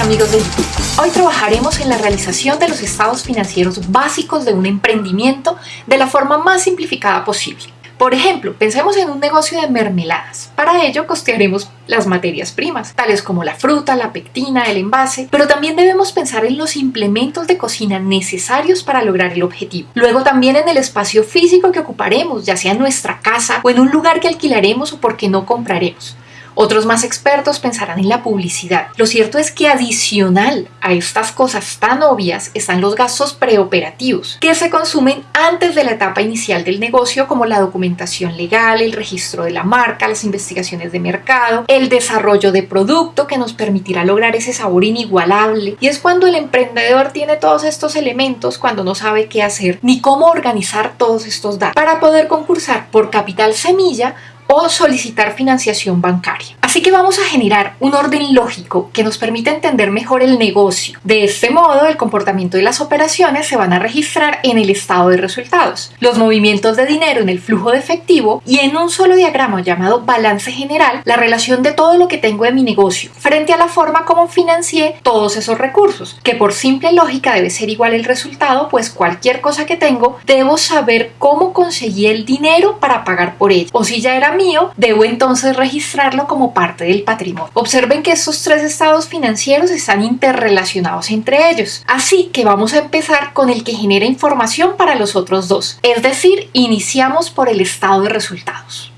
amigos de YouTube. Hoy trabajaremos en la realización de los estados financieros básicos de un emprendimiento de la forma más simplificada posible. Por ejemplo, pensemos en un negocio de mermeladas. Para ello costearemos las materias primas, tales como la fruta, la pectina, el envase, pero también debemos pensar en los implementos de cocina necesarios para lograr el objetivo. Luego también en el espacio físico que ocuparemos, ya sea en nuestra casa o en un lugar que alquilaremos o porque no compraremos. Otros más expertos pensarán en la publicidad. Lo cierto es que adicional a estas cosas tan obvias están los gastos preoperativos, que se consumen antes de la etapa inicial del negocio como la documentación legal, el registro de la marca, las investigaciones de mercado, el desarrollo de producto que nos permitirá lograr ese sabor inigualable. Y es cuando el emprendedor tiene todos estos elementos cuando no sabe qué hacer ni cómo organizar todos estos datos para poder concursar por capital semilla o solicitar financiación bancaria. Así que vamos a generar un orden lógico que nos permita entender mejor el negocio. De este modo, el comportamiento de las operaciones se van a registrar en el estado de resultados, los movimientos de dinero en el flujo de efectivo y en un solo diagrama llamado balance general, la relación de todo lo que tengo de mi negocio frente a la forma como financié todos esos recursos, que por simple lógica debe ser igual el resultado, pues cualquier cosa que tengo debo saber cómo conseguí el dinero para pagar por ello. O si ya era mío, debo entonces registrarlo como parte del patrimonio. Observen que estos tres estados financieros están interrelacionados entre ellos, así que vamos a empezar con el que genera información para los otros dos, es decir, iniciamos por el estado de resultados.